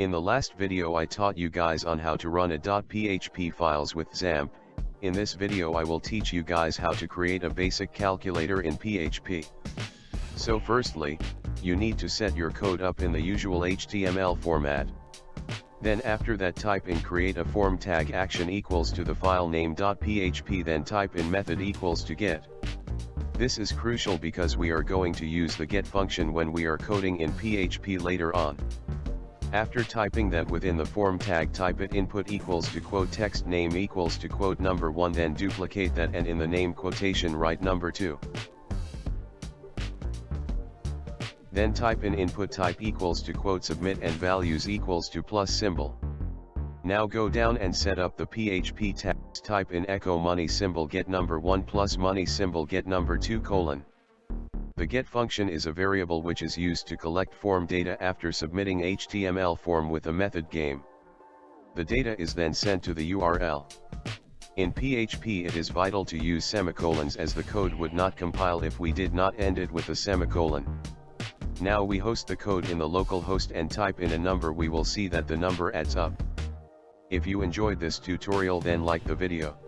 In the last video I taught you guys on how to run a .php files with XAMPP, in this video I will teach you guys how to create a basic calculator in PHP. So firstly, you need to set your code up in the usual HTML format. Then after that type in create a form tag action equals to the file name .php then type in method equals to get. This is crucial because we are going to use the get function when we are coding in PHP later on. After typing that within the form tag type it input equals to quote text name equals to quote number 1 then duplicate that and in the name quotation write number 2. Then type in input type equals to quote submit and values equals to plus symbol. Now go down and set up the PHP tags type in echo money symbol get number 1 plus money symbol get number 2 colon. The get function is a variable which is used to collect form data after submitting HTML form with a method game. The data is then sent to the URL. In PHP it is vital to use semicolons as the code would not compile if we did not end it with a semicolon. Now we host the code in the local host and type in a number we will see that the number adds up. If you enjoyed this tutorial then like the video.